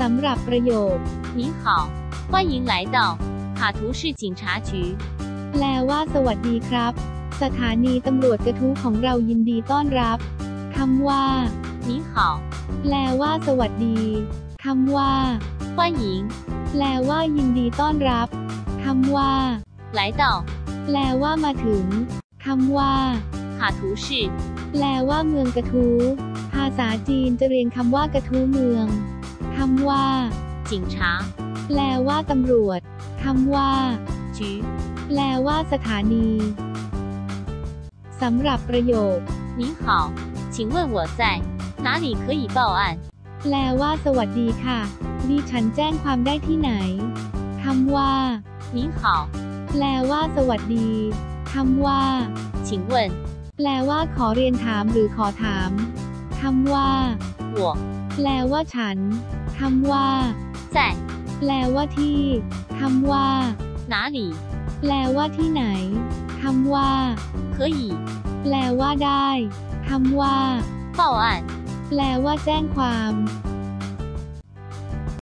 สำหรับประโยค 您好，欢迎来到卡图市警察局。 แปลว่า สวัสดีครับ สถานีตำรวจกระทู้ของเรายินดีต้อนรับคำว่า 您好， แปลว่า สวัสดีคำว่า 欢迎 แปลว่า ยินดีต้อนรับคำว่า 来到 แปลว่ามาถึงคำว่า 卡图市 แปลว่าเมืองกระทู้ภาษาจีนจะเรียนคำว่ากระทู้เมือง คำว่า 警察 แปลว่าตำรวจคำว่า 局。 แปลว่าสถานีสำหรับประโยค 您好，请问我在哪里可以报案？ แปลว่า สวัสดีค่ะ ดิฉันแจ้งความได้ที่ไหนคำว่า 您好， แปลว่า สวัสดีคำว่า 请问 แปลว่า ขอเรียนถามหรือขอถามคำว่า 我 แปลว่าฉันคำว่า 在 แปลว่าที่คำว่า 哪里？ แปลว่าที่ไหนคำว่า 可以 แปลว่าได้คำว่า 报案？ แปลว่าแจ้งความ